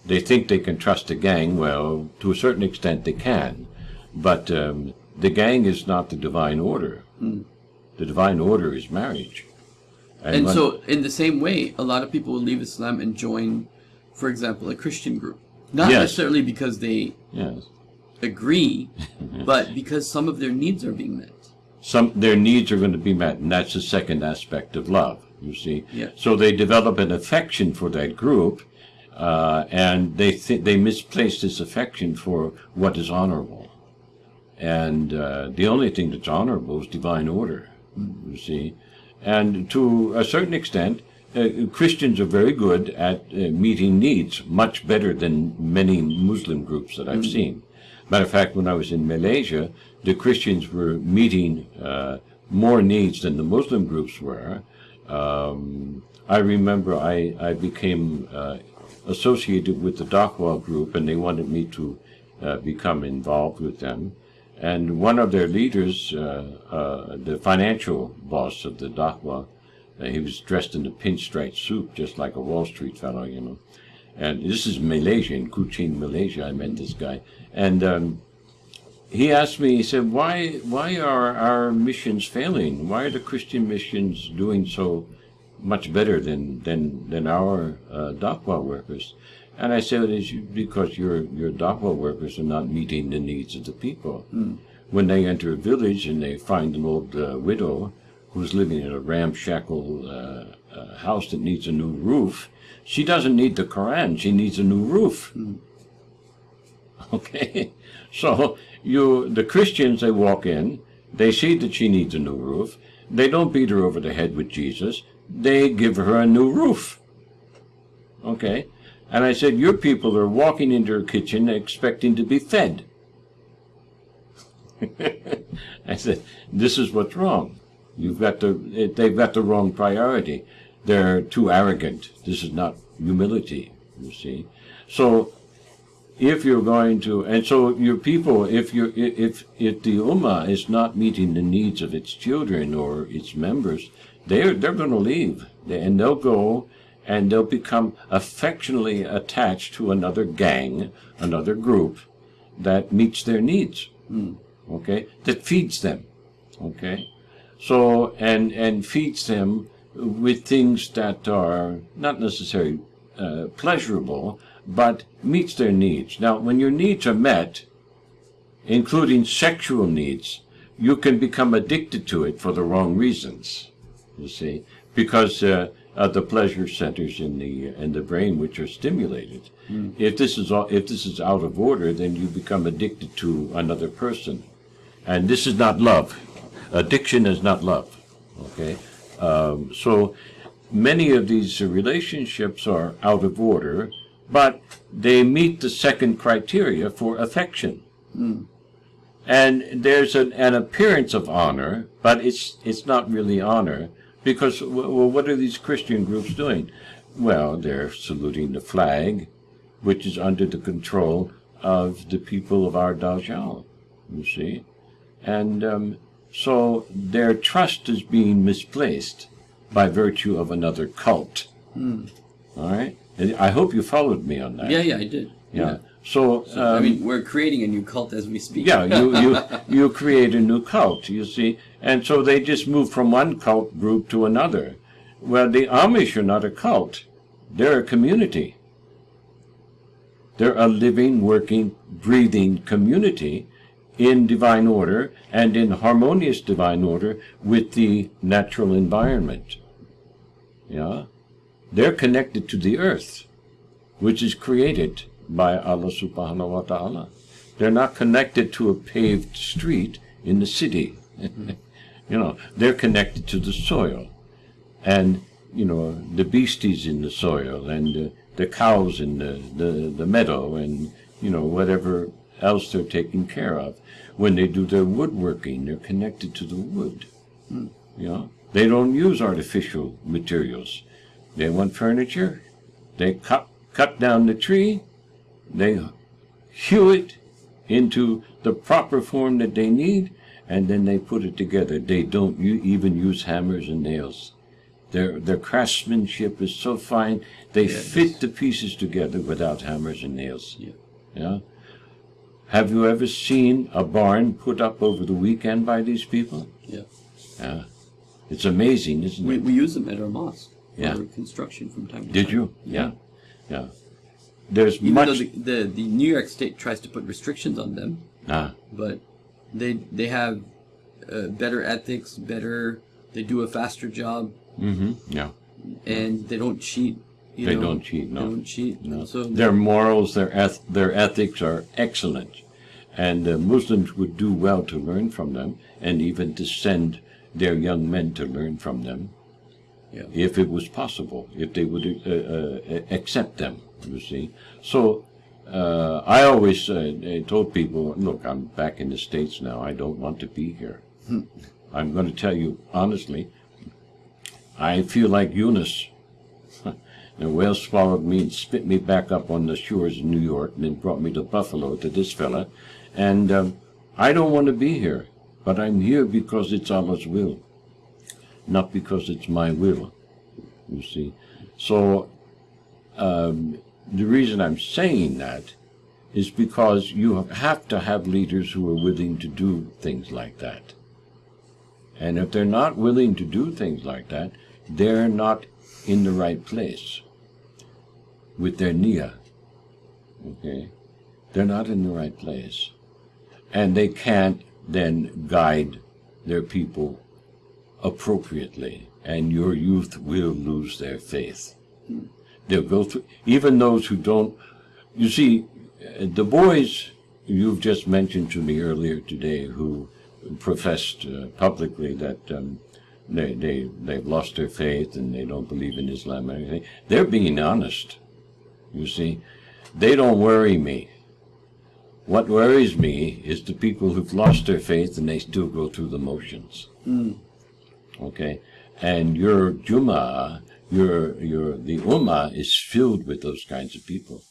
They think they can trust the gang. Well, to a certain extent, they can, but um, the gang is not the divine order. The divine order is marriage. And when- so, in the same way, a lot of people will leave Islam and join, for example, a Christian group. Not Yes. necessarily because they yes. Agree, but because some of their needs are being met. some their needs are going to be met, and that's the second aspect of love. You see, Yeah. so they develop an affection for that group, uh, and they th- they misplace this affection for what is honorable, and uh, the only thing that's honorable is divine order. You see, and to a certain extent. Uh, Christians are very good at uh, meeting needs, much better than many Muslim groups that I've seen. Matter of fact, when I was in Malaysia, the Christians were meeting uh, more needs than the Muslim groups were. Um, I remember I, I became uh, associated with the Dakwah group, and they wanted me to uh, become involved with them. And one of their leaders, uh, uh, the financial boss of the Dakwah, uh, he was dressed in a pinstripe suit, just like a Wall Street fellow, you know. And this is Malaysia, in Kuching, Malaysia. I met this guy, and um, he asked me. He said, "Why, why are our missions failing? Why are the Christian missions doing so much better than than than our uh, workers?" And I said, "It's because your your Dakwah workers are not meeting the needs of the people. When they enter a village and they find an old uh, widow who's living in a ramshackle uh, uh, house that needs a new roof, she doesn't need the Quran. She needs a new roof. Okay, so you the Christians they walk in, they see that she needs a new roof. They don't beat her over the head with Jesus. They give her a new roof. Okay, and I said your people are walking into her kitchen expecting to be fed. I said this is what's wrong. You've got the they've got the wrong priority. They're too arrogant. This is not humility. You see, so if you're going to, and so your people, if you if if the ummah is not meeting the needs of its children or its members, they're they're going to leave, and they'll go and they'll become affectionately attached to another gang, another group that meets their needs. Okay, that feeds them. Okay, so and and feeds them with things that are not necessarily uh, pleasurable, but meets their needs. Now, when your needs are met, including sexual needs, you can become addicted to it for the wrong reasons. You see, because uh, of the pleasure centers in the in the brain which are stimulated. If this is all, if this is out of order, then you become addicted to another person, and this is not love. Addiction is not love. Okay, um, so many of these relationships are out of order, but they meet the second criteria for affection. And there's an, an appearance of honor, but it's it's not really honor because well, what are these Christian groups doing? Well, they're saluting the flag, which is under the control of the people of our Dajjal, you see, and um, so their trust is being misplaced by virtue of another cult. All right, I hope you followed me on that. Yeah, yeah, I did. Yeah. So, I um, mean, we're creating a new cult as we speak. yeah, you, you you create a new cult, you see, and so they just move from one cult group to another. Well, the Amish are not a cult; they're a community. They're a living, working, breathing community in divine order and in harmonious divine order with the natural environment. Yeah? They're connected to the earth, which is created by Allah subhanahu wa ta'ala. They're not connected to a paved street in the city. you know, they're connected to the soil. And, you know, the beasties in the soil and uh, the cows in the, the, the meadow and, you know, whatever else they're taking care of. When they do their woodworking, they're connected to the wood. You know, they don't use artificial materials. They want furniture. They cut cut down the tree. They hew it into the proper form that they need, and then they put it together. They don't even use hammers and nails. Their their craftsmanship is so fine. They fit the pieces together without hammers and nails. Yeah. Yeah. Have you ever seen a barn put up over the weekend by these people? Yeah. Yeah. It's amazing, isn't We, it? we use them at our mosque Yeah. for construction from time to Did time. you? Yeah. Yeah. There's Even much. though the, the the New York State tries to put restrictions on them, ah, but they they have uh, better ethics, better. They do a faster job, mm-hmm. Yeah. and they don't cheat. You They know? don't cheat, no. They don't cheat. No. So their morals, their eth- their ethics are excellent, and uh, Muslims would do well to learn from them, and even to send their young men to learn from them, Yeah. if it was possible, if they would uh, uh, accept them. You see, so. Uh, I always uh, uh, told people, look, I'm back in the States now. I don't want to be here. I'm going to tell you honestly, I feel like Yunus. The whale swallowed me and spit me back up on the shores of New York and then brought me to Buffalo to this fella. And um, I don't want to be here, but I'm here because it's Allah's will, not because it's my will, you see. So um, the reason I'm saying that is because you have to have leaders who are willing to do things like that. And if they're not willing to do things like that, they're not in the right place with their nia. Okay? They're not in the right place. And they can't then guide their people appropriately. And your youth will lose their faith. They'll go through, even those who don't, you see, the boys you've just mentioned to me earlier today who professed uh, publicly that um, they, they, they've lost their faith and they don't believe in Islam or anything, they're being honest. You see, they don't worry me. What worries me is the people who've lost their faith and they still go through the motions. Okay, and your Juma, your your the Ummah is filled with those kinds of people.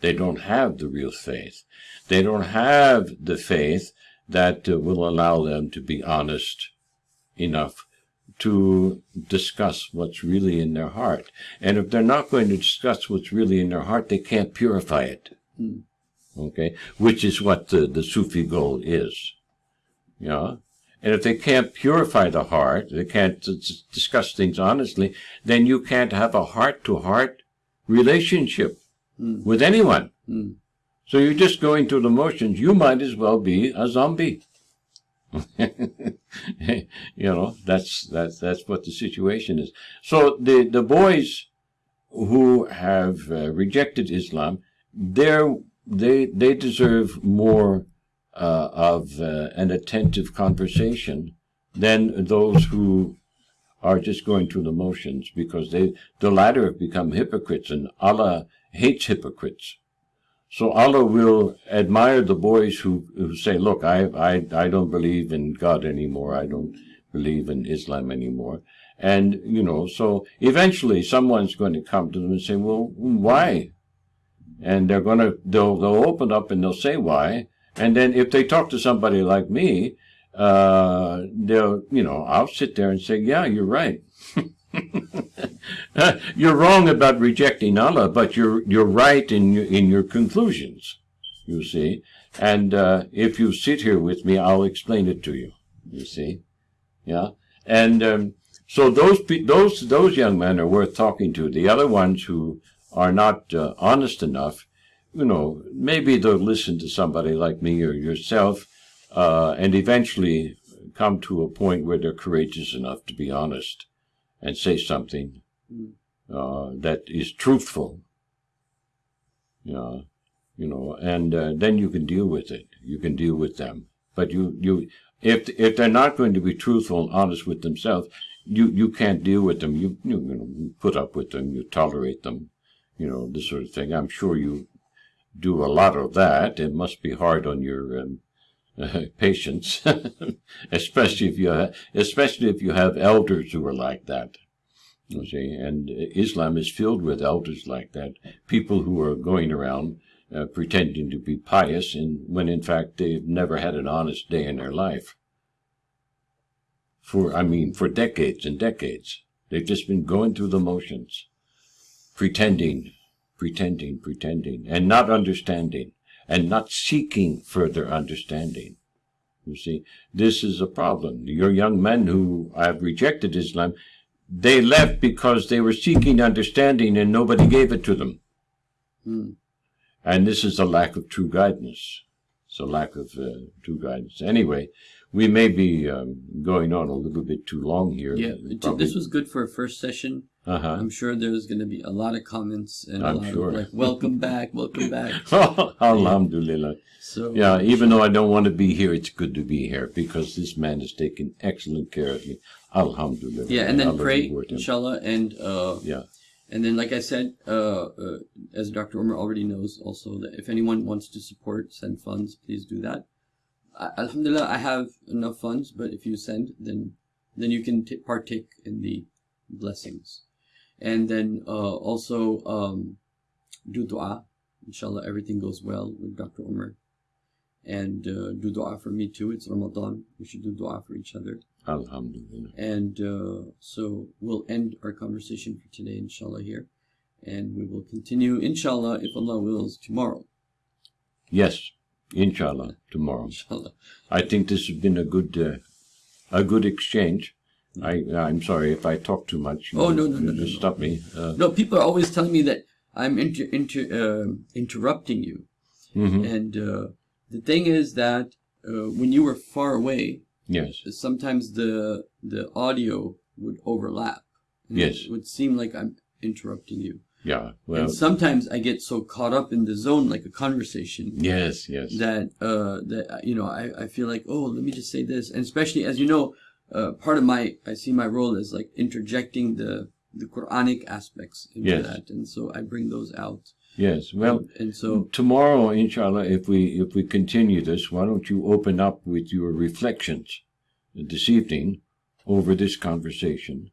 They don't have the real faith. They don't have the faith that uh, will allow them to be honest enough to discuss what's really in their heart. And if they're not going to discuss what's really in their heart, they can't purify it. Okay? Which is what the, the Sufi goal is. Yeah? And if they can't purify the heart, they can't discuss things honestly, then you can't have a heart to heart relationship with anyone. So you're just going through the motions. You might as well be a zombie. you know, that's that's that's what the situation is. So the the boys who have uh, rejected Islam, they're they they deserve more uh, of uh, an attentive conversation than those who are just going through the motions because they the latter have become hypocrites and Allah hates hypocrites. So Allah will admire the boys who, who say, look, I, I, I don't believe in God anymore. I don't believe in Islam anymore. And, you know, so eventually someone's going to come to them and say, well, why? And they're going to, they'll, they'll open up and they'll say why. And then if they talk to somebody like me, uh, they'll, you know, I'll sit there and say, yeah, you're right. you're wrong about rejecting Allah, but you're you're right in your, in your conclusions. You see, and uh, if you sit here with me, I'll explain it to you. You see, yeah, and um, so those those those young men are worth talking to. The other ones who are not uh, honest enough, you know, maybe they'll listen to somebody like me or yourself, uh, and eventually come to a point where they're courageous enough to be honest and say something uh, that is truthful. Yeah, you know, and uh, then you can deal with it. You can deal with them. But you, you, if if they're not going to be truthful and honest with themselves, you you can't deal with them. You you, you know, you put up with them. You tolerate them. You know this sort of thing. I'm sure you do a lot of that. It must be hard on your um, uh, patients, especially if you have, especially if you have elders who are like that. You see, and Islam is filled with elders like that, people who are going around uh, pretending to be pious, and when in fact they've never had an honest day in their life. For I mean, for decades and decades, they've just been going through the motions, pretending, pretending, pretending, and not understanding, and not seeking further understanding. You see, this is a problem. Your young men who have rejected Islam they left because they were seeking understanding and nobody gave it to them. Hmm. And this is a lack of true guidance. It's a lack of uh, true guidance. Anyway, we may be um, going on a little bit too long here. Yeah, Probably- this was good for a first session. Uh-huh. I'm sure there's going to be a lot of comments and a I'm lot sure. of like, welcome back, welcome back. Alhamdulillah. So Yeah, even though I don't want to be here, it's good to be here because this man is taking excellent care of me. Alhamdulillah. yeah, and then Allah pray, inshallah, and uh, Yeah. and then like I said, uh, uh, as Dr. Omar already knows, also that if anyone wants to support, send funds, please do that. Alhamdulillah, I have enough funds, but if you send, then then you can t- partake in the blessings, and then uh, also um, do du'a. Inshallah, everything goes well with Dr. Omar. And uh, do dua for me too. It's Ramadan. We should do dua for each other. Alhamdulillah. And uh, so we'll end our conversation for today, inshallah, here. And we will continue, inshallah, if Allah wills, tomorrow. Yes, inshallah, tomorrow. Inshallah. I think this has been a good, uh, a good exchange. I, I'm sorry if I talk too much. Oh, no, no, no, no, stop me. Uh, No, people are always telling me that I'm inter, inter, um interrupting you. mhm. And uh, the thing is that uh, when you were far away, Yes, sometimes the the audio would overlap. Yes. It would seem like I'm interrupting you. Yeah. Well, and sometimes I get so caught up in the zone, like a conversation, yes, yes. that uh that you know I, I feel like oh let me just say this and especially as you know uh part of my I see my role as like interjecting the the Quranic aspects into Yes. that and so I bring those out Yes. Well, and, and so tomorrow, inshallah, if we if we continue this, why don't you open up with your reflections this evening over this conversation,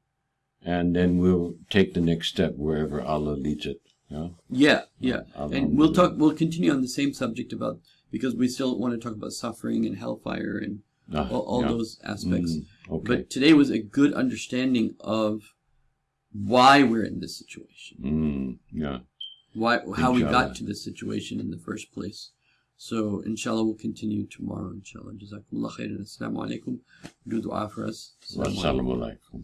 and then we'll take the next step wherever Allah leads it. Yeah. yeah yeah I'll- and we'll talk we'll continue on the same subject about because we still want to talk about suffering and hellfire and Ah, all, all yeah. those aspects Mm, okay. but today was a good understanding of why we're in this situation Mm, yeah. why how we got to this situation in the first place. So inshallah we'll continue tomorrow, inshallah. Jazakumullah khairan. Assalamu alaikum. Do dua for us. Assalamu. Wassalamu alaikum.